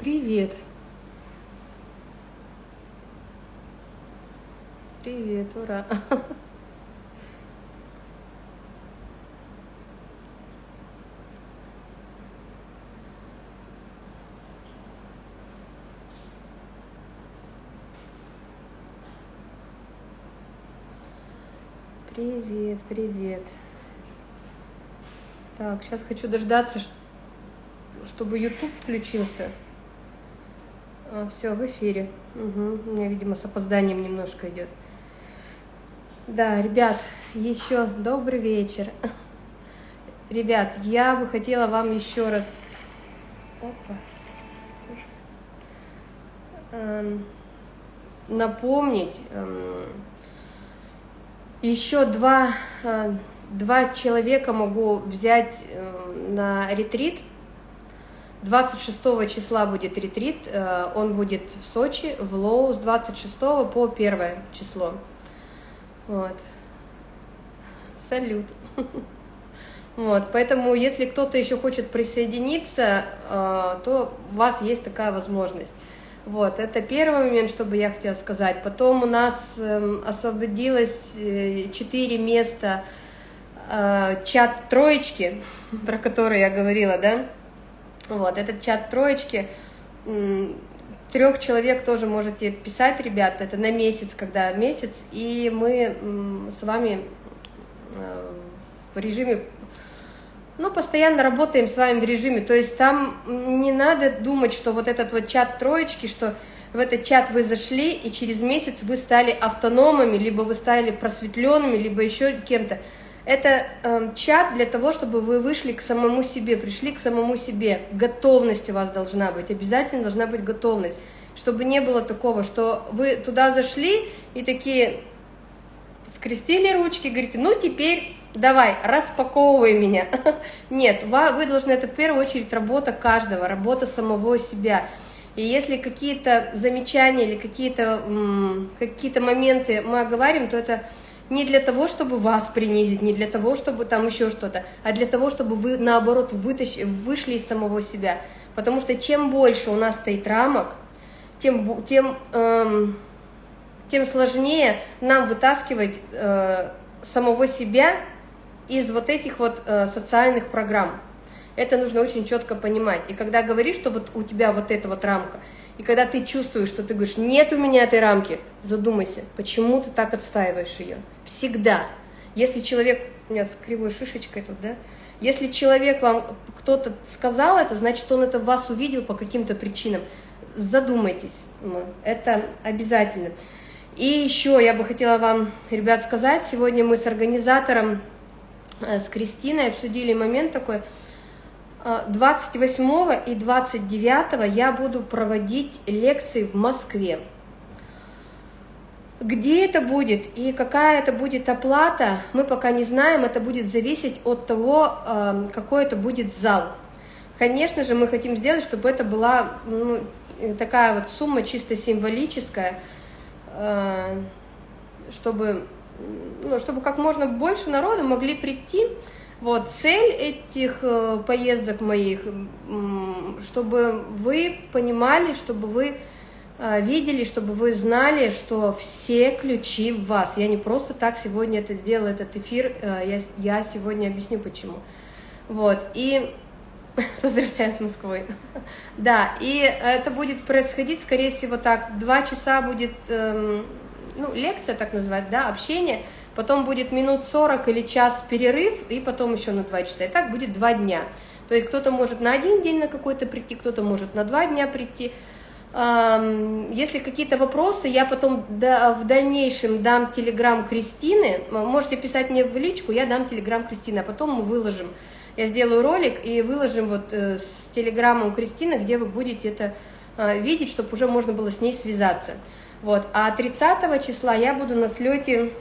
Привет. Привет, ура. Привет, привет. Так, сейчас хочу дождаться, чтобы YouTube включился. Все, в эфире. Мгм, У меня, видимо, с опозданием немножко идет. Да, ребят, еще добрый вечер. Ребят, я бы хотела вам еще раз... Опа. Эм, напомнить, эм, еще два, э, два человека могу взять э, на ретрит. 26 числа будет ретрит, э, он будет в Сочи, в Лоу, с 26 по 1 число. Вот. Салют. Вот, поэтому, если кто-то еще хочет присоединиться, э, то у вас есть такая возможность. Вот, это первый момент, что бы я хотела сказать. Потом у нас эм, освободилось э, четыре места э, чат троечки, про который я говорила, да? Вот, этот чат троечки, трех человек тоже можете писать, ребята, это на месяц, когда месяц, и мы с вами э, в режиме ну, постоянно работаем с вами в режиме, то есть там не надо думать, что вот этот вот чат троечки, что в этот чат вы зашли, и через месяц вы стали автономами, либо вы стали просветленными, либо еще кем-то. Это э, чат для того, чтобы вы вышли к самому себе, пришли к самому себе. Готовность у вас должна быть, обязательно должна быть готовность. Чтобы не было такого, что вы туда зашли и такие скрестили ручки, говорите, ну теперь давай, распаковывай меня. Нет, вы должны, это в первую очередь работа каждого, работа самого себя. И если какие-то замечания или какие-то какие моменты мы оговариваем, то это не для того, чтобы вас принизить, не для того, чтобы там еще что-то, а для того, чтобы вы, наоборот, вытащили, вышли из самого себя. Потому что чем больше у нас стоит рамок, тем, тем, эм, тем сложнее нам вытаскивать э, самого себя из вот этих вот э, социальных программ. Это нужно очень четко понимать. И когда говоришь, что вот у тебя вот эта вот рамка, и когда ты чувствуешь, что ты говоришь, нет у меня этой рамки, задумайся, почему ты так отстаиваешь ее. Всегда. Если человек, у меня с кривой шишечкой тут, да, если человек вам, кто-то сказал это, значит, он это в вас увидел по каким-то причинам. Задумайтесь, ну, это обязательно. И еще я бы хотела вам, ребят, сказать, сегодня мы с организатором, э, с Кристиной обсудили момент такой, 28 и 29 я буду проводить лекции в Москве. Где это будет и какая это будет оплата, мы пока не знаем, это будет зависеть от того, э, какой это будет зал. Конечно же, мы хотим сделать, чтобы это была ну, такая вот сумма чисто символическая, э, чтобы, ну, чтобы как можно больше народу могли прийти, вот, цель этих э, поездок моих, чтобы вы понимали, чтобы вы э, видели, чтобы вы знали, что все ключи в вас. Я не просто так сегодня это сделала, этот эфир, э, я, я сегодня объясню почему. Вот, и поздравляю с Москвой. Да, и это будет происходить, скорее всего, так, два часа будет, эм, ну, лекция, так называть, да, общение – потом будет минут 40 или час перерыв, и потом еще на 2 часа. И так будет 2 дня. То есть кто-то может на один день на какой-то прийти, кто-то может на 2 дня прийти. Если какие-то вопросы, я потом в дальнейшем дам телеграм Кристины. Можете писать мне в личку, я дам телеграм Кристины, а потом мы выложим. Я сделаю ролик и выложим вот э, с телеграммом Кристины, где вы будете это а, видеть, чтобы уже можно было с ней связаться. Вот. А 30 числа я буду на слете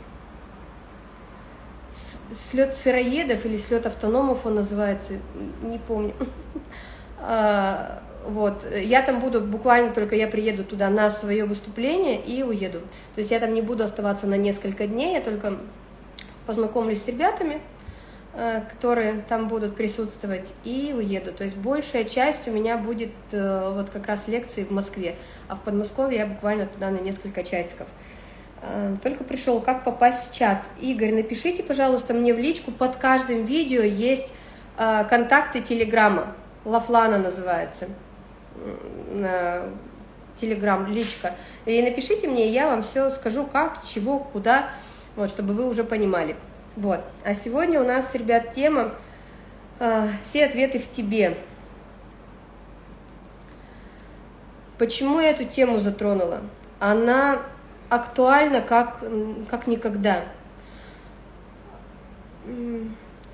слет сыроедов или слет автономов он называется, не помню. А, вот, я там буду, буквально только я приеду туда на свое выступление и уеду. То есть я там не буду оставаться на несколько дней, я только познакомлюсь с ребятами, э, которые там будут присутствовать, и уеду. То есть большая часть у меня будет э, вот как раз лекции в Москве, а в Подмосковье я буквально туда на несколько часиков. Э, только пришел, как попасть в чат. Игорь, напишите, пожалуйста, мне в личку, под каждым видео есть контакты Телеграма, Лафлана называется, Телеграм, личка. И напишите мне, я вам все скажу, как, чего, куда, вот, чтобы вы уже понимали. Вот. А сегодня у нас, ребят, тема э, «Все ответы в тебе». Почему я эту тему затронула? Она актуальна как, как никогда.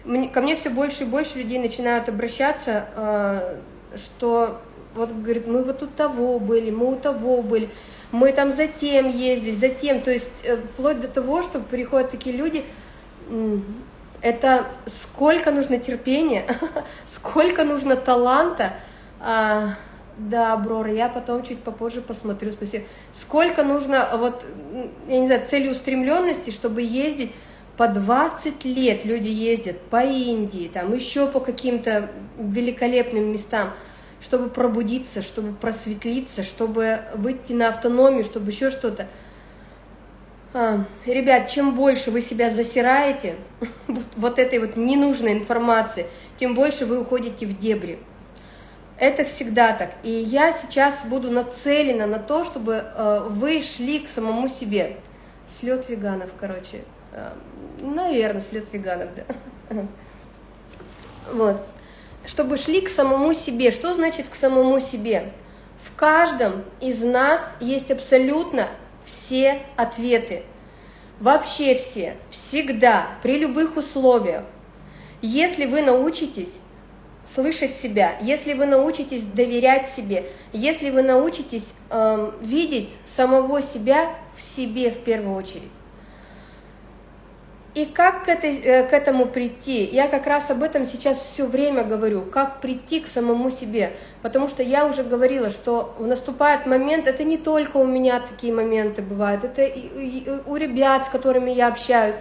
Мне, ко мне все больше и больше людей начинают обращаться, э, что вот говорит, мы вот у того были, мы у того были, мы там затем ездили, затем, то есть э, вплоть до того, что приходят такие люди, это сколько нужно терпения, сколько нужно таланта, а, да, Брора, я потом чуть попозже посмотрю, спасибо. Сколько нужно, вот, я не знаю, целеустремленности, чтобы ездить по 20 лет люди ездят по Индии, там еще по каким-то великолепным местам, чтобы пробудиться, чтобы просветлиться, чтобы выйти на автономию, чтобы еще что-то. А, ребят, чем больше вы себя засираете вот, вот этой вот ненужной информации, тем больше вы уходите в дебри. Это всегда так. И я сейчас буду нацелена на то, чтобы э, вы шли к самому себе. Слет веганов, короче. Э, наверное, слет веганов, да. Вот. Чтобы шли к самому себе. Что значит к самому себе? В каждом из нас есть абсолютно все ответы. Вообще все, всегда, при любых условиях. Если вы научитесь слышать себя, если вы научитесь доверять себе, если вы научитесь э, видеть самого себя в себе в первую очередь, и как к, этой, э, к этому прийти? Я как раз об этом сейчас все время говорю, как прийти к самому себе. Потому что я уже говорила, что наступает момент, это не только у меня такие моменты бывают, это и у ребят, с которыми я общаюсь.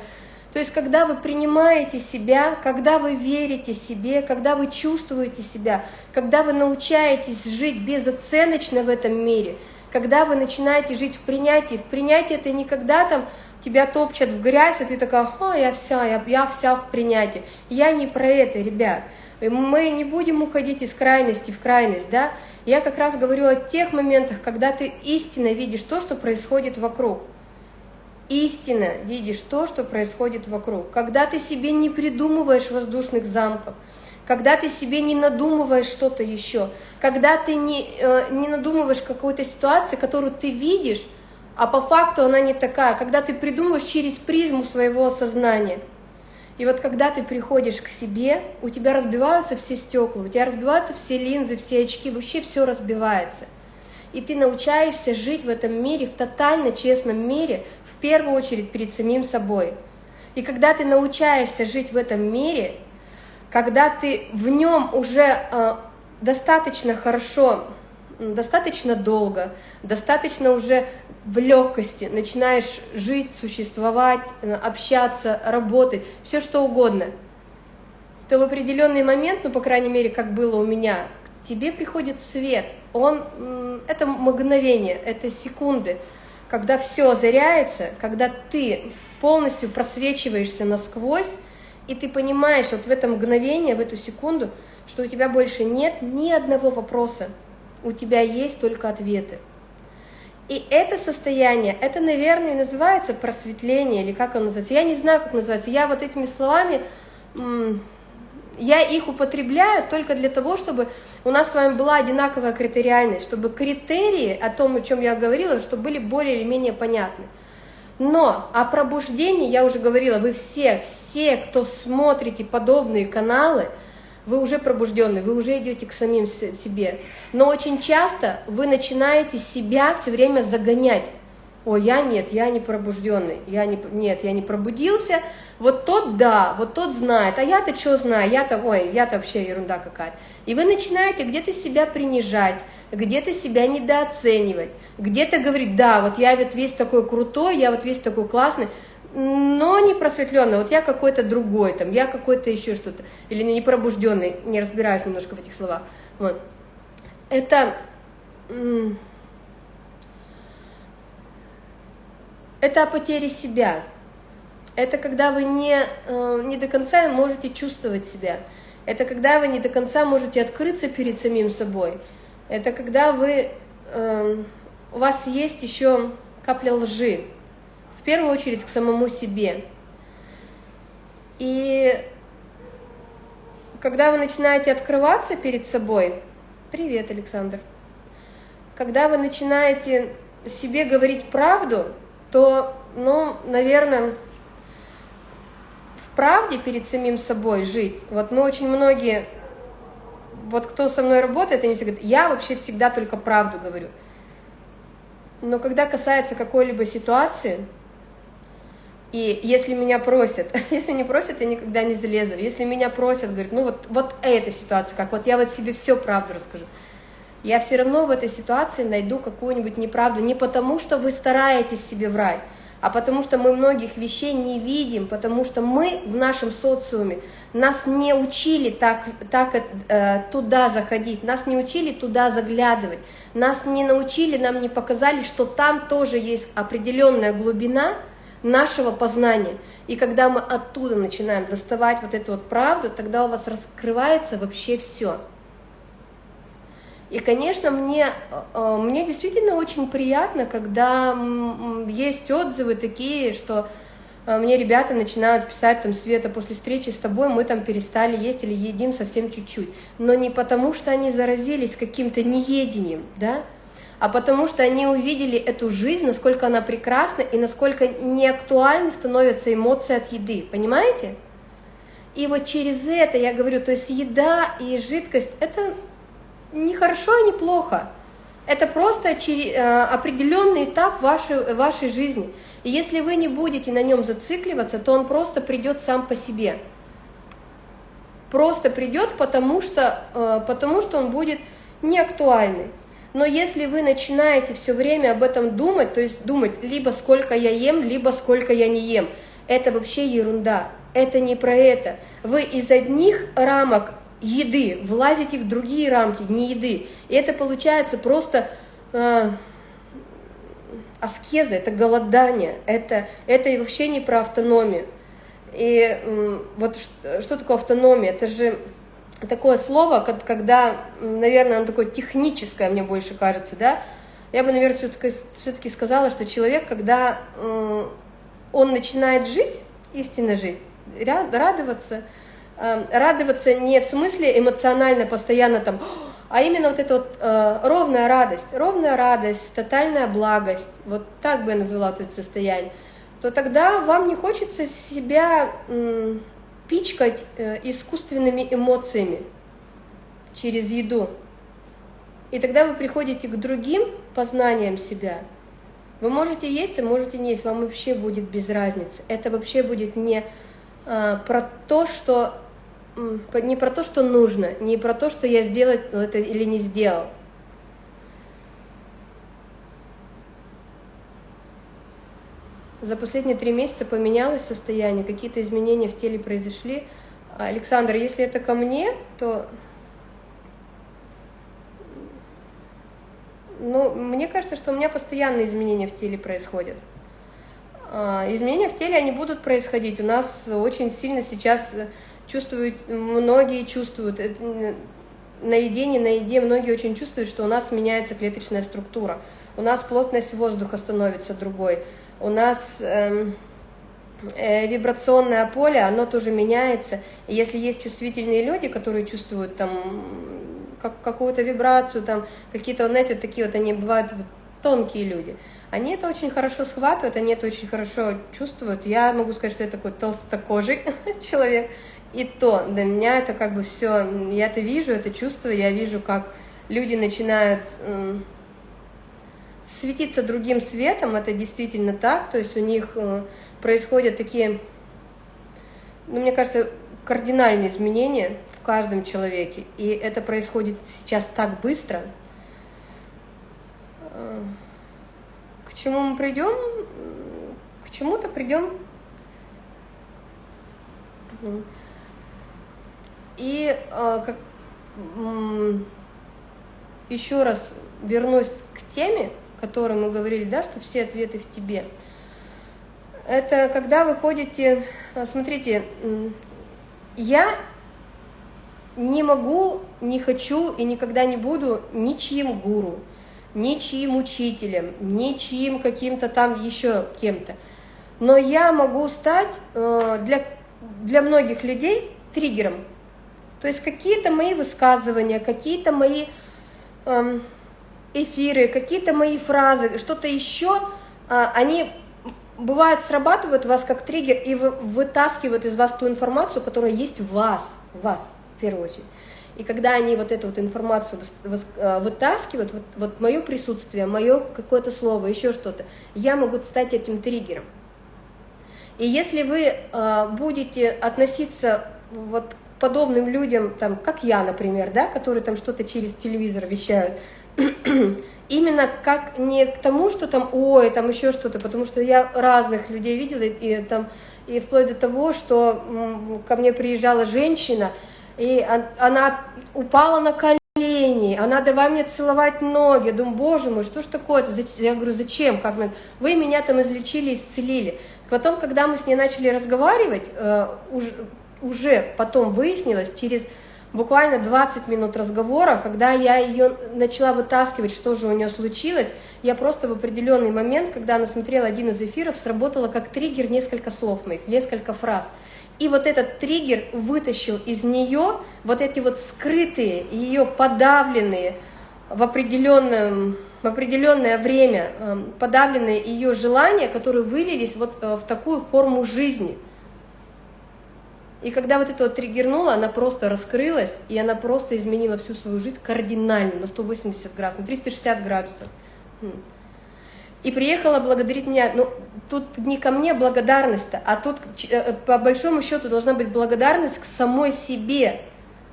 То есть, когда вы принимаете себя, когда вы верите себе, когда вы чувствуете себя, когда вы научаетесь жить безоценочно в этом мире, когда вы начинаете жить в принятии, в принятии это никогда там тебя топчат в грязь, и ты такая, а, я вся, я, я вся в принятии. Я не про это, ребят. Мы не будем уходить из крайности в крайность, да? Я как раз говорю о тех моментах, когда ты истинно видишь то, что происходит вокруг. Истинно видишь то, что происходит вокруг. Когда ты себе не придумываешь воздушных замков, когда ты себе не надумываешь что-то еще, когда ты не, э, не надумываешь какой-то ситуации, которую ты видишь, а по факту она не такая, когда ты придумываешь через призму своего сознания. И вот когда ты приходишь к себе, у тебя разбиваются все стекла, у тебя разбиваются все линзы, все очки, вообще все разбивается. И ты научаешься жить в этом мире, в тотально честном мире, в первую очередь перед самим собой. И когда ты научаешься жить в этом мире, когда ты в нем уже э, достаточно хорошо, достаточно долго, достаточно уже в легкости начинаешь жить, существовать, э, общаться, работать, все что угодно, то в определенный момент, ну, по крайней мере, как было у меня, к тебе приходит свет. Он, это мгновение, это секунды, когда все озаряется, когда ты полностью просвечиваешься насквозь, и ты понимаешь вот в это мгновение, в эту секунду, что у тебя больше нет ни одного вопроса, у тебя есть только ответы. И это состояние, это, наверное, называется просветление, или как оно называется. Я не знаю, как называется. Я вот этими словами, я их употребляю только для того, чтобы у нас с вами была одинаковая критериальность, чтобы критерии о том, о чем я говорила, чтобы были более или менее понятны. Но о пробуждении я уже говорила, вы все, все, кто смотрите подобные каналы – вы уже пробужденный, вы уже идете к самим себе. Но очень часто вы начинаете себя все время загонять. О, я нет, я не пробужденный, я не, нет, я не пробудился, вот тот да, вот тот знает, а я-то что знаю, я-то, ой, я-то вообще ерунда какая-то. И вы начинаете где-то себя принижать, где-то себя недооценивать, где-то говорить, да, вот я вот весь такой крутой, я вот весь такой классный, но не просветленный, вот я какой-то другой, там, я какой-то еще что-то, или не пробужденный, не разбираюсь немножко в этих словах. Вот. Это, это о потере себя. Это когда вы не, э, не до конца можете чувствовать себя. Это когда вы не до конца можете открыться перед самим собой. Это когда вы, эм, у вас есть еще капля лжи, в первую очередь к самому себе. И когда вы начинаете открываться перед собой, привет, Александр, когда вы начинаете себе говорить правду, то, ну, наверное, в правде перед самим собой жить. Вот мы очень многие, вот кто со мной работает, они все говорят, я вообще всегда только правду говорю. Но когда касается какой-либо ситуации, и если меня просят, если не просят, я никогда не залезу. Если меня просят, говорят, ну вот, вот эта ситуация, как вот я вот себе все правду расскажу. Я все равно в этой ситуации найду какую-нибудь неправду. Не потому, что вы стараетесь себе врать, а потому что мы многих вещей не видим, потому что мы в нашем социуме, нас не учили так, так э, туда заходить, нас не учили туда заглядывать, нас не научили, нам не показали, что там тоже есть определенная глубина нашего познания. И когда мы оттуда начинаем доставать вот эту вот правду, тогда у вас раскрывается вообще все. И, конечно, мне, э, мне действительно очень приятно, когда есть отзывы такие, что э, мне ребята начинают писать, там, Света, после встречи с тобой мы там перестали есть или едим совсем чуть-чуть. Но не потому, что они заразились каким-то неедением, да, а потому что они увидели эту жизнь, насколько она прекрасна и насколько неактуальны становятся эмоции от еды, понимаете? И вот через это я говорю, то есть еда и жидкость – это не хорошо и не плохо. Это просто э, определенный этап вашей, вашей жизни. И если вы не будете на нем зацикливаться, то он просто придет сам по себе. Просто придет, потому что, э, потому что он будет неактуальный. Но если вы начинаете все время об этом думать, то есть думать либо сколько я ем, либо сколько я не ем, это вообще ерунда. Это не про это. Вы из одних рамок еды, влазите в другие рамки, не еды. И это получается просто э, аскеза, это голодание, это, это вообще не про автономию. И э, вот что, что такое автономия? Это же такое слово, когда, наверное, оно такое техническое, мне больше кажется, да, я бы, наверное, все-таки все сказала, что человек, когда э, он начинает жить, истинно жить, радоваться, радоваться не в смысле эмоционально, постоянно там, а именно вот эта вот э, ровная радость, ровная радость, тотальная благость, вот так бы я назвала это состояние, то тогда вам не хочется себя пичкать э, искусственными эмоциями через еду. И тогда вы приходите к другим познаниям себя. Вы можете есть, а можете не есть, вам вообще будет без разницы. Это вообще будет не э, про то, что не про то, что нужно, не про то, что я сделать это или не сделал. За последние три месяца поменялось состояние, какие-то изменения в теле произошли. Александр, если это ко мне, то... Ну, мне кажется, что у меня постоянные изменения в теле происходят. А, изменения в теле, они будут происходить. У нас очень сильно сейчас чувствуют, многие чувствуют, на еде, не на еде, многие очень чувствуют, что у нас меняется клеточная структура, у нас плотность воздуха становится другой, у нас эм, э, вибрационное поле, оно тоже меняется, и если есть чувствительные люди, которые чувствуют там как, какую-то вибрацию, там какие-то, знаете, вот такие вот они бывают тонкие люди, они это очень хорошо схватывают, они это очень хорошо чувствуют. Я могу сказать, что я такой толстокожий человек, и то для меня это как бы все, я это вижу, это чувствую, я вижу, как люди начинают э, светиться другим светом, это действительно так, то есть у них э, происходят такие, ну, мне кажется, кардинальные изменения в каждом человеке, и это происходит сейчас так быстро. К чему мы придем? К чему-то придем И э, как, еще раз вернусь к теме, о которой мы говорили, да, что все ответы в тебе. Это когда вы ходите, э, смотрите, я не могу, не хочу и никогда не буду ничьим гуру, ничьим учителем, ничьим каким-то там еще кем-то. Но я могу стать э, для, для многих людей триггером. То есть какие-то мои высказывания, какие-то мои эм, эфиры, какие-то мои фразы, что-то еще, э, они бывает срабатывают вас как триггер и вытаскивают из вас ту информацию, которая есть в вас, в вас в первую очередь. И когда они вот эту вот информацию э, вытаскивают, вот, вот мое присутствие, мое какое-то слово, еще что-то, я могу стать этим триггером. И если вы э, будете относиться вот к подобным людям, там, как я, например, да, которые там что-то через телевизор вещают, именно как не к тому, что там, ой, там еще что-то, потому что я разных людей видела, и, там, и вплоть до того, что ко мне приезжала женщина, и она упала на колени, она давай мне целовать ноги, я думаю, боже мой, что ж такое-то, я говорю, зачем, как вы меня там излечили, исцелили. Потом, когда мы с ней начали разговаривать, э, уже потом выяснилось, через буквально 20 минут разговора, когда я ее начала вытаскивать, что же у нее случилось, я просто в определенный момент, когда она смотрела один из эфиров, сработала как триггер несколько слов моих, несколько фраз. И вот этот триггер вытащил из нее вот эти вот скрытые, ее подавленные в, определенном, в определенное время, эм, подавленные ее желания, которые вылились вот э, в такую форму жизни. И когда вот это вот триггернуло, она просто раскрылась, и она просто изменила всю свою жизнь кардинально, на 180 градусов, на 360 градусов. И приехала благодарить меня. Ну, тут не ко мне благодарность-то, а тут э, по большому счету должна быть благодарность к самой себе,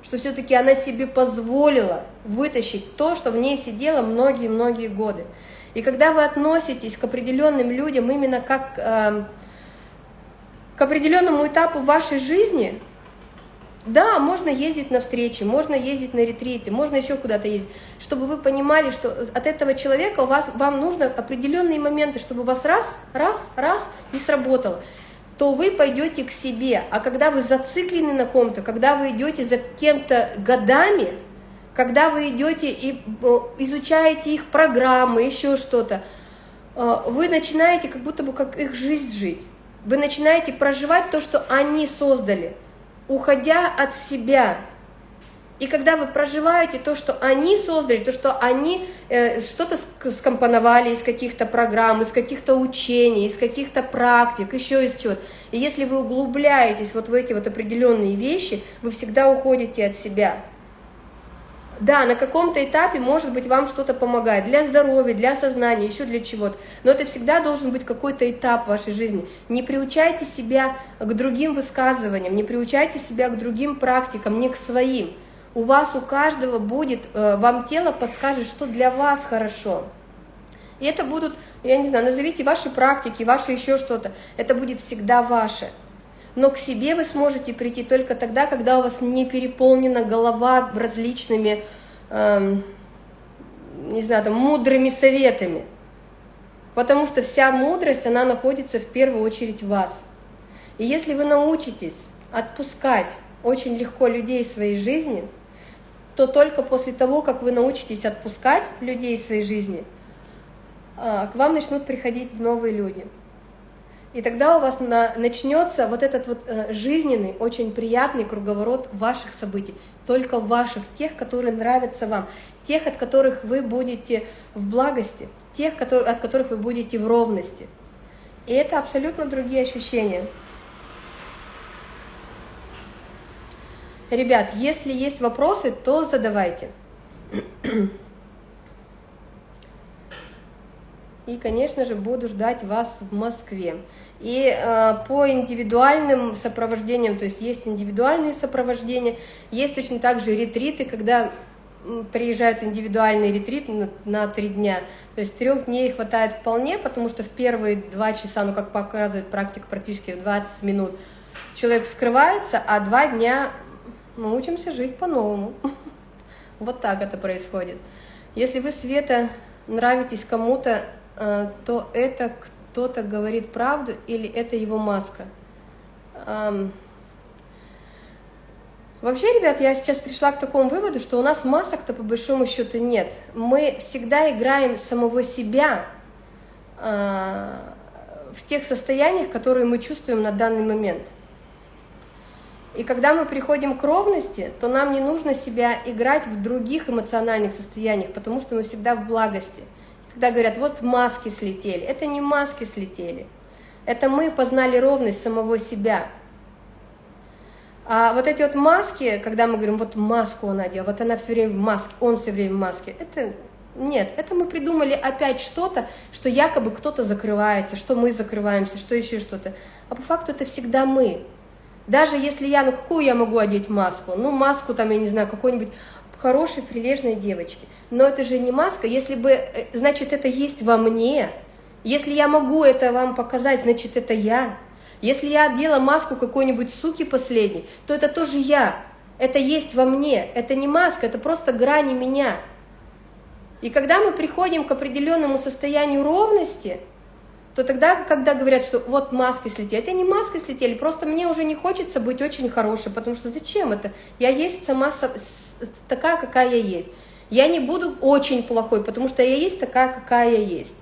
что все-таки она себе позволила вытащить то, что в ней сидело многие-многие годы. И когда вы относитесь к определенным людям именно как э, к определенному этапу вашей жизни – да, можно ездить на встречи, можно ездить на ретриты, можно еще куда-то ездить, чтобы вы понимали, что от этого человека у вас, вам нужно определенные моменты, чтобы у вас раз, раз, раз и сработало то вы пойдете к себе. А когда вы зациклены на ком-то, когда вы идете за кем-то годами, когда вы идете и э, изучаете их программы, еще что-то, э, вы начинаете как будто бы как их жизнь жить. Вы начинаете проживать то, что они создали уходя от себя. И когда вы проживаете то, что они создали, то, что они э, что-то скомпоновали из каких-то программ, из каких-то учений, из каких-то практик, еще из чего-то. И если вы углубляетесь вот в эти вот определенные вещи, вы всегда уходите от себя. Да, на каком-то этапе, может быть, вам что-то помогает для здоровья, для сознания, еще для чего-то. Но это всегда должен быть какой-то этап в вашей жизни. Не приучайте себя к другим высказываниям, не приучайте себя к другим практикам, не к своим. У вас, у каждого будет, э, вам тело подскажет, что для вас хорошо. И это будут, я не знаю, назовите ваши практики, ваши еще что-то. Это будет всегда ваше. Но к себе вы сможете прийти только тогда, когда у вас не переполнена голова различными, эм, не знаю, там, мудрыми советами. Потому что вся мудрость, она находится в первую очередь в вас. И если вы научитесь отпускать очень легко людей из своей жизни, то только после того, как вы научитесь отпускать людей из своей жизни, а, к вам начнут приходить новые люди. И тогда у вас на, начнется вот этот вот э, жизненный, очень приятный круговорот ваших событий, только ваших, тех, которые нравятся вам, тех, от которых вы будете в благости, тех, которые, от которых вы будете в ровности. И это абсолютно другие ощущения. Ребят, если есть вопросы, то задавайте. И, конечно же, буду ждать вас в Москве. И э, по индивидуальным сопровождениям, то есть есть индивидуальные сопровождения, есть точно так же ретриты, когда приезжают индивидуальный ретрит на, на три дня. То есть трех дней хватает вполне, потому что в первые два часа, ну как показывает практика, практически 20 минут, человек скрывается, а два дня мы учимся жить по-новому. Вот так это происходит. Если вы, Света, нравитесь кому-то, то это кто-то говорит правду или это его маска? Вообще, ребят, я сейчас пришла к такому выводу, что у нас масок-то по большому счету нет. Мы всегда играем самого себя э, в тех состояниях, которые мы чувствуем на данный момент. И когда мы приходим к ровности, то нам не нужно себя играть в других эмоциональных состояниях, потому что мы всегда в благости. Когда говорят, вот маски слетели, это не маски слетели, это мы познали ровность самого себя – а вот эти вот маски, когда мы говорим, вот маску он одел, вот она все время в маске, он все время в маске, это нет, это мы придумали опять что-то, что якобы кто-то закрывается, что мы закрываемся, что еще что-то. А по факту это всегда мы. Даже если я, ну какую я могу одеть маску? Ну маску там, я не знаю, какой-нибудь хорошей, прилежной девочки. Но это же не маска, если бы, э, значит, это есть во мне. Если я могу это вам показать, значит, это я. Если я одела маску какой-нибудь суки последней, то это тоже я. Это есть во мне. Это не маска, это просто грани меня. И когда мы приходим к определенному состоянию ровности, то тогда, когда говорят, что вот маски слетели, это не маски слетели, просто мне уже не хочется быть очень хорошей, потому что зачем это? Я есть сама такая, какая я есть. Я не буду очень плохой, потому что я есть такая, какая я есть.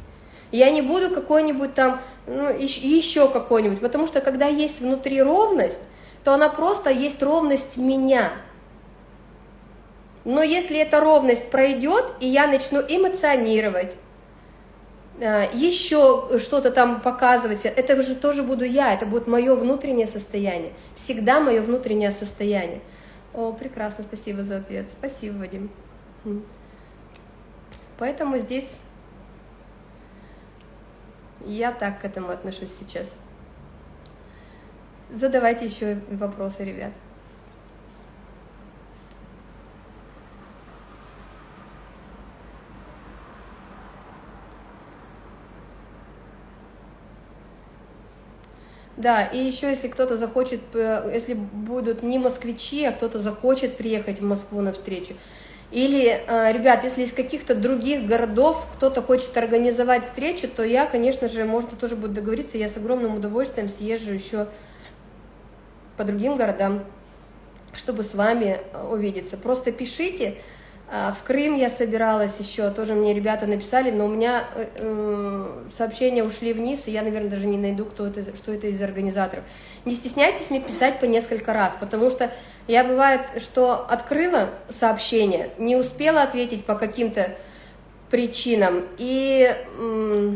Я не буду какой-нибудь там ну, еще какой-нибудь, потому что когда есть внутри ровность, то она просто есть ровность меня. Но если эта ровность пройдет, и я начну эмоционировать, еще что-то там показывать, это же тоже буду я, это будет мое внутреннее состояние, всегда мое внутреннее состояние. О, прекрасно, спасибо за ответ, спасибо, Вадим. Поэтому здесь я так к этому отношусь сейчас. Задавайте еще вопросы, ребят. Да, и еще если кто-то захочет, э, если будут не москвичи, а кто-то захочет приехать в Москву на встречу, или, э, ребят, если из каких-то других городов кто-то хочет организовать встречу, то я, конечно же, можно тоже будет договориться, я с огромным удовольствием съезжу еще по другим городам, чтобы с вами э, увидеться. Просто пишите, в Крым я собиралась еще, тоже мне ребята написали, но у меня э, э, сообщения ушли вниз, и я, наверное, даже не найду, кто это, что это из организаторов. Не стесняйтесь мне писать по несколько раз, потому что я бывает, что открыла сообщение, не успела ответить по каким-то причинам, и э,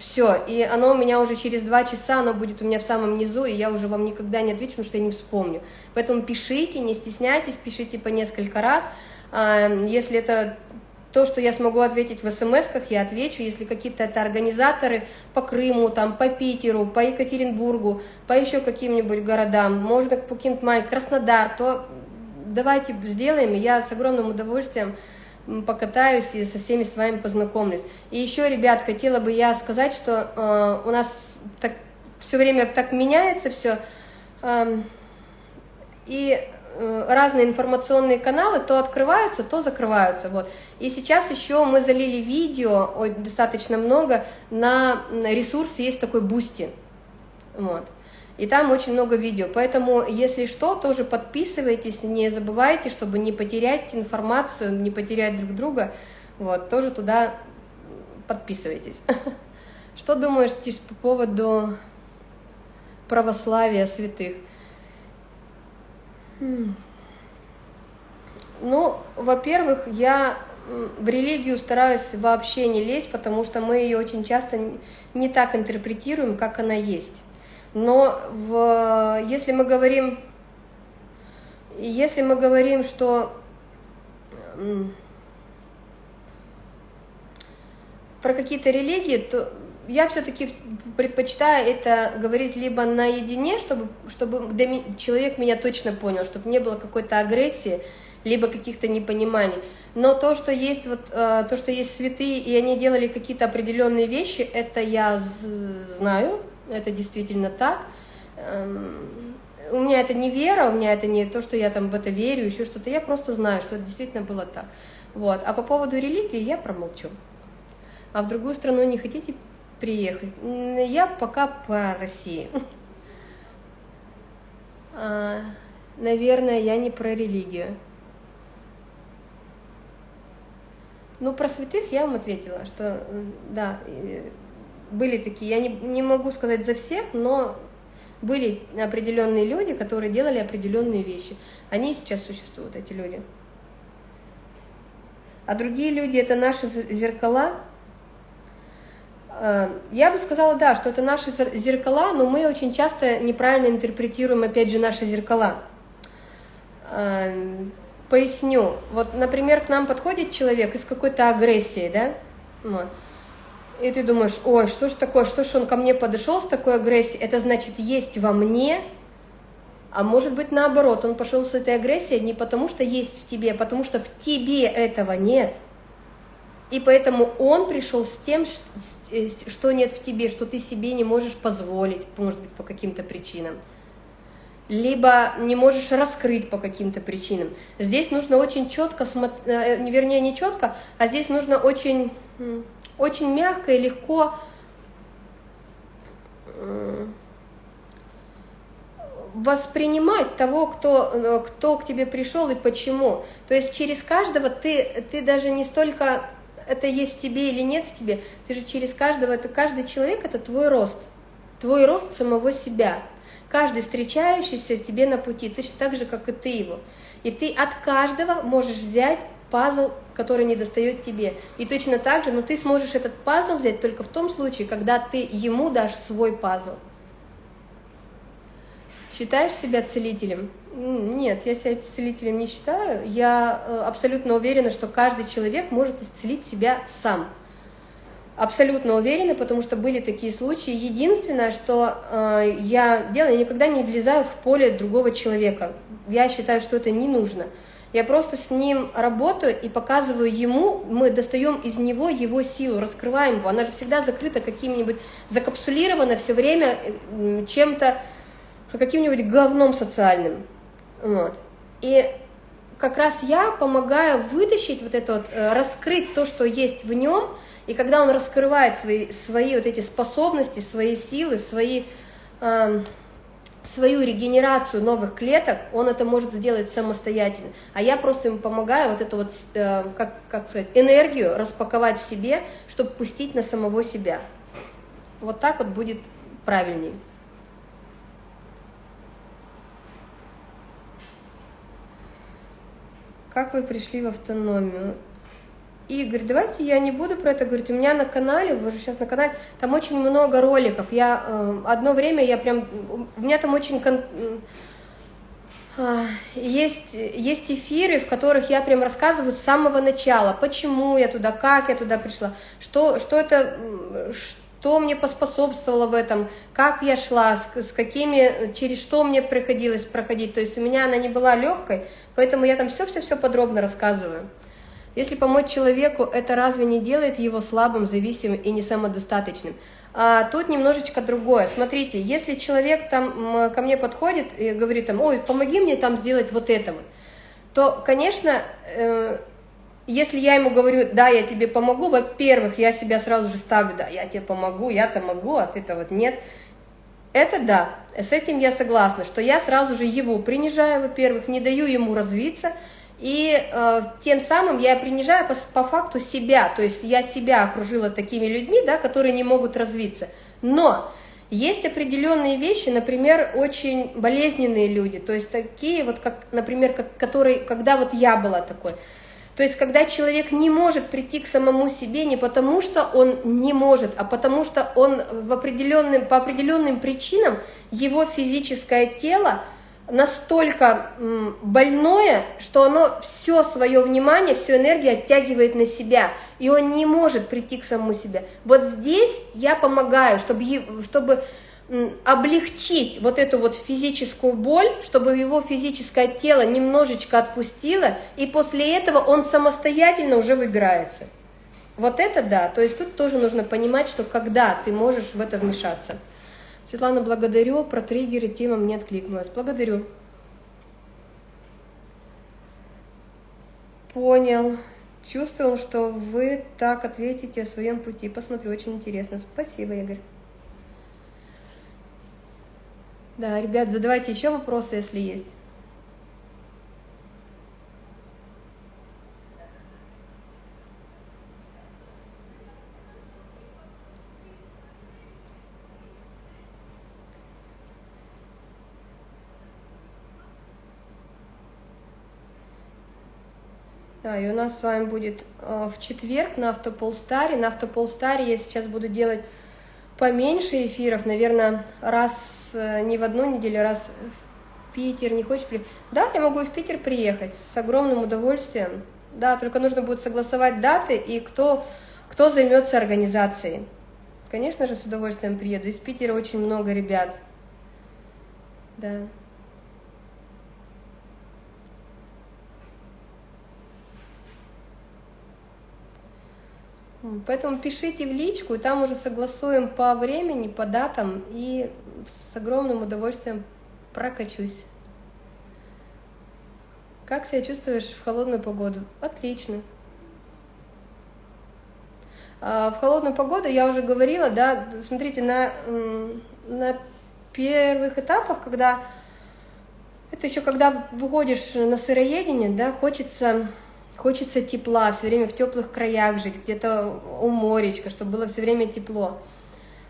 все, и оно у меня уже через два часа, оно будет у меня в самом низу, и я уже вам никогда не отвечу, потому что я не вспомню. Поэтому пишите, не стесняйтесь, пишите по несколько раз, а, если это то, что я смогу ответить в смс-ках, я отвечу. Если какие-то это организаторы по Крыму, там, по Питеру, по Екатеринбургу, по еще каким-нибудь городам, можно по маленьким, Краснодар, то давайте сделаем, и я с огромным удовольствием покатаюсь и со всеми с вами познакомлюсь. И еще, ребят, хотела бы я сказать, что э, у нас так, все время так меняется все, э, и Э, разные информационные каналы то открываются, то закрываются. Вот. И сейчас еще мы залили видео, ой, достаточно много, на ресурс есть такой Boosty. Вот. И там очень много видео. Поэтому, если что, тоже подписывайтесь, не забывайте, чтобы не потерять информацию, не потерять друг друга. Вот, тоже туда подписывайтесь. Что думаешь, по поводу православия святых? Ну, во-первых, я в религию стараюсь вообще не лезть, потому что мы ее очень часто не так интерпретируем, как она есть. Но в, если мы говорим, если мы говорим, что про какие-то религии, то я все-таки предпочитаю это говорить либо наедине, чтобы, чтобы человек меня точно понял, чтобы не было какой-то агрессии, либо каких-то непониманий. Но то, что есть вот э, то, что есть святые, и они делали какие-то определенные вещи, это я знаю, это действительно так. Эм, у меня это не вера, у меня это не то, что я там в это верю, еще что-то, я просто знаю, что это действительно было так. Вот. А по поводу религии я промолчу. А в другую страну не хотите приехать? Я пока по России. А, наверное, я не про религию. Ну, про святых я вам ответила, что да, были такие, я не, не могу сказать за всех, но были определенные люди, которые делали определенные вещи. Они сейчас существуют, эти люди. А другие люди – это наши зеркала. А, я бы сказала, да, что это наши зеркала, но мы очень часто неправильно интерпретируем, опять же, наши зеркала. А, поясню. Вот, например, к нам подходит человек из какой-то агрессии, да? И ты думаешь, ой, что ж такое, что ж он ко мне подошел с такой агрессией, это значит, есть во мне, а может быть наоборот, он пошел с этой агрессией не потому, что есть в тебе, а потому что в тебе этого нет. И поэтому он пришел с тем, э, что нет в тебе, что ты себе не можешь позволить, может быть, по каким-то причинам. Либо не можешь раскрыть по каким-то причинам. Здесь нужно очень четко, э, вернее, не четко, а здесь нужно очень очень мягко и легко воспринимать того, кто, э, кто к тебе пришел и почему. То есть через каждого ты, ты даже не столько это есть в тебе или нет в тебе, ты же через каждого, это каждый человек это твой рост, твой рост самого себя. Каждый встречающийся тебе на пути, точно так же, как и ты его. И ты от каждого можешь взять пазл, который не достает тебе. И точно так же, но ты сможешь этот пазл взять только в том случае, когда ты ему дашь свой пазл. Считаешь себя целителем? Нет, я себя целителем не считаю. Я э, абсолютно уверена, что каждый человек может исцелить себя сам. Абсолютно уверена, потому что были такие случаи. Единственное, что э, я делаю, я никогда не влезаю в поле другого человека. Я считаю, что это не нужно. Я просто с ним работаю и показываю ему, мы достаем из него его силу, раскрываем его. Она же всегда закрыта каким-нибудь, закапсулирована все время чем-то, каким-нибудь говном социальным. Вот. И как раз я помогаю вытащить вот это вот, э, раскрыть то, что есть в нем, и когда он раскрывает свои, свои вот эти способности, свои силы, свои... Э, свою регенерацию новых клеток, он это может сделать самостоятельно. А я просто ему помогаю вот эту вот, э, как, как сказать, энергию распаковать в себе, чтобы пустить на самого себя. Вот так вот будет правильней. Как вы пришли в автономию? Игорь, давайте я не буду про это говорить. У меня на канале, вы же сейчас на канале, там очень много роликов. Я э, одно время я прям, у меня там очень кон, э, есть есть эфиры, в которых я прям рассказываю с самого начала, почему я туда, как я туда пришла, что что это, что мне поспособствовало в этом, как я шла, с, с какими, через что мне приходилось проходить. То есть у меня она не была легкой, поэтому я там все-все-все подробно рассказываю. Если помочь человеку, это разве не делает его слабым, зависимым и не самодостаточным? А тут немножечко другое. Смотрите, если человек там ко мне подходит и говорит там, ой, помоги мне там сделать вот это вот, то, конечно, э, если я ему говорю, да, я тебе помогу, во-первых, я себя сразу же ставлю, да, я тебе помогу, я-то могу, а ты-то вот нет. Это да, с этим я согласна, что я сразу же его принижаю, во-первых, не даю ему развиться, и э, тем самым я принижаю по, по факту себя, то есть я себя окружила такими людьми, да, которые не могут развиться. Но есть определенные вещи, например, очень болезненные люди, то есть такие вот, как, например, как, которые, когда вот я была такой. То есть, когда человек не может прийти к самому себе не потому, что он не может, а потому что он в определенным, по определенным причинам его физическое тело настолько больное, что оно все свое внимание, всю энергию оттягивает на себя, и он не может прийти к самому себе. Вот здесь я помогаю, чтобы, чтобы облегчить вот эту вот физическую боль, чтобы его физическое тело немножечко отпустило, и после этого он самостоятельно уже выбирается. Вот это да, то есть тут тоже нужно понимать, что когда ты можешь в это вмешаться. Светлана, благодарю, про триггеры тема мне откликнулась. Благодарю. Понял. Чувствовал, что вы так ответите о своем пути. Посмотрю, очень интересно. Спасибо, Игорь. Да, ребят, задавайте еще вопросы, если есть. Да, и у нас с вами будет э, в четверг на Автополстаре. На Автополстаре я сейчас буду делать поменьше эфиров, наверное, раз э, не в одну неделю, раз в Питер. Не хочешь приехать? Да, я могу и в Питер приехать с огромным удовольствием. Да, только нужно будет согласовать даты и кто, кто займется организацией. Конечно же, с удовольствием приеду. Из Питера очень много ребят. Да. Поэтому пишите в личку, и там уже согласуем по времени, по датам, и с огромным удовольствием прокачусь. Как себя чувствуешь в холодную погоду? Отлично. А в холодную погоду, я уже говорила, да, смотрите, на, на первых этапах, когда, это еще когда выходишь на сыроедение, да, хочется Хочется тепла, все время в теплых краях жить, где-то у моречка, чтобы было все время тепло.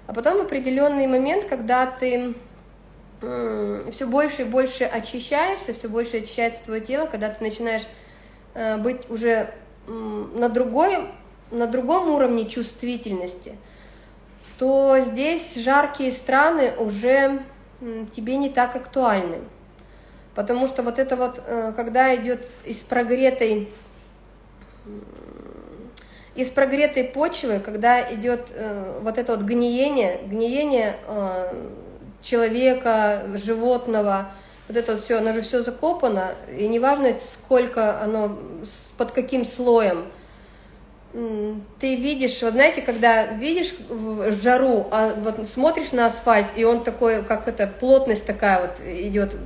А потом определенный момент, когда ты все больше и больше очищаешься, все больше очищается твое тело, когда ты начинаешь э, быть уже на, другой, на другом уровне чувствительности, то здесь жаркие страны уже тебе не так актуальны. Потому что вот это вот, э, когда идет из прогретой из прогретой почвы, когда идет э, вот это вот гниение, гниение э, человека, животного, вот это вот все, оно же все закопано, и неважно, сколько оно, под каким слоем, ты видишь, вот знаете, когда видишь жару, а вот смотришь на асфальт, и он такой, как это, плотность такая вот идет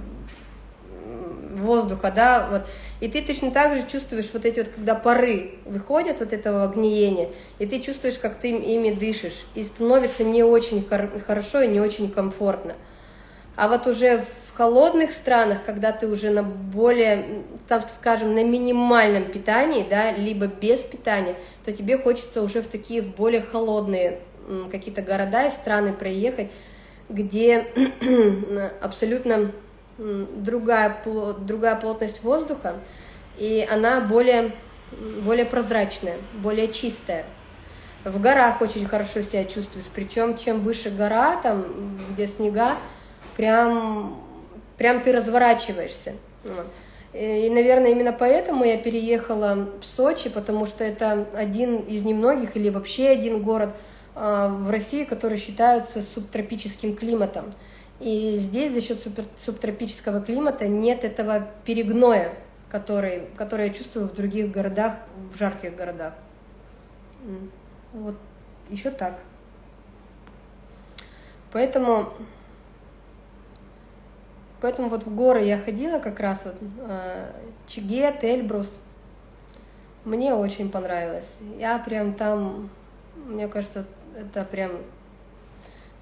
воздуха, да, вот, и ты точно так же чувствуешь вот эти вот, когда пары выходят вот этого гниения, и ты чувствуешь, как ты ими дышишь, и становится не очень хорошо и не очень комфортно. А вот уже в холодных странах, когда ты уже на более, так скажем, на минимальном питании, да, либо без питания, то тебе хочется уже в такие, в более холодные какие-то города и страны проехать, где абсолютно другая, другая плотность воздуха, и она более, более прозрачная, более чистая. В горах очень хорошо себя чувствуешь, причем чем выше гора, там, где снега, прям, прям ты разворачиваешься. И, наверное, именно поэтому я переехала в Сочи, потому что это один из немногих или вообще один город а, в России, который считается субтропическим климатом. И здесь за счет субтропического климата нет этого перегноя, который, который я чувствую в других городах, в жарких городах. Вот еще так. Поэтому, поэтому вот в горы я ходила как раз вот э, Чигет, Эльбрус. Мне очень понравилось. Я прям там, мне кажется, это прям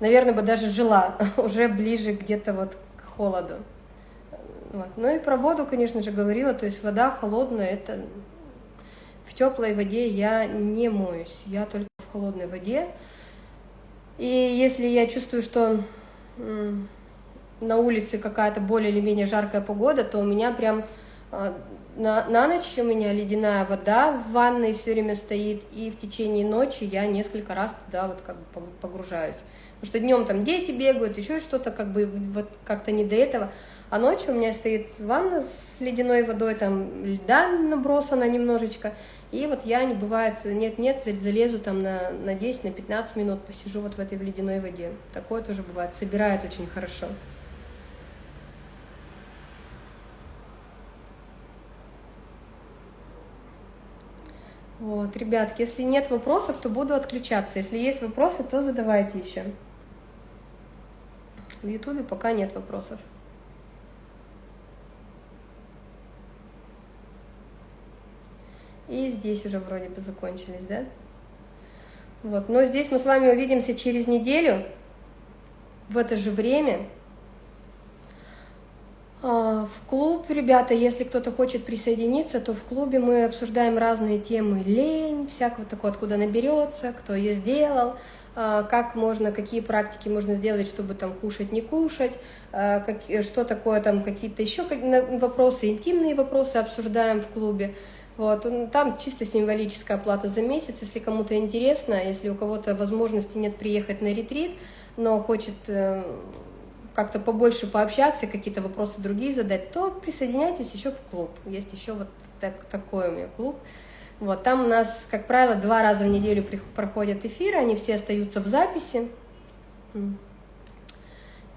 наверное, бы даже жила уже ближе где-то вот к холоду. Вот. Ну и про воду, конечно же, говорила, то есть вода холодная, это в теплой воде я не моюсь, я только в холодной воде. И если я чувствую, что на улице какая-то более или менее жаркая погода, то у меня прям а, на, на ночь у меня ледяная вода в ванной все время стоит, и в течение ночи я несколько раз туда вот как бы погружаюсь. Потому что днем там дети бегают, еще что-то, как бы вот как-то не до этого. А ночью у меня стоит ванна с ледяной водой, там льда набросано немножечко. И вот я, не бывает, нет-нет, залезу там на, на 10, на 15 минут, посижу вот в этой в ледяной воде. Такое тоже бывает, собирает очень хорошо. Вот, ребятки, если нет вопросов, то буду отключаться. Если есть вопросы, то задавайте еще. В Ютубе пока нет вопросов. И здесь уже вроде бы закончились, да? Вот, но здесь мы с вами увидимся через неделю, в это же время. А, в клуб, ребята, если кто-то хочет присоединиться, то в клубе мы обсуждаем разные темы. Лень, всякого такого, откуда наберется, кто ее сделал, а, как можно, какие практики можно сделать, чтобы там кушать, не кушать, а, как, что такое там какие-то еще вопросы, интимные вопросы обсуждаем в клубе. Вот, там чисто символическая оплата за месяц, если кому-то интересно, если у кого-то возможности нет приехать на ретрит, но хочет э, как-то побольше пообщаться, какие-то вопросы другие задать, то присоединяйтесь еще в клуб. Есть еще вот так, такой у меня клуб. Вот, там у нас, как правило, два раза в неделю проходят эфиры, они все остаются в записи.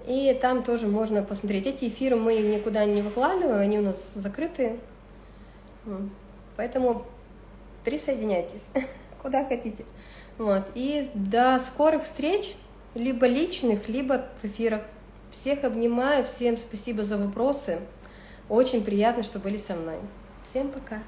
И там тоже можно посмотреть. Эти эфиры мы никуда не выкладываем, они у нас закрытые. Поэтому присоединяйтесь, куда хотите. Вот. И до скорых встреч, либо личных, либо в эфирах. Всех обнимаю, всем спасибо за вопросы. Очень приятно, что были со мной. Всем пока.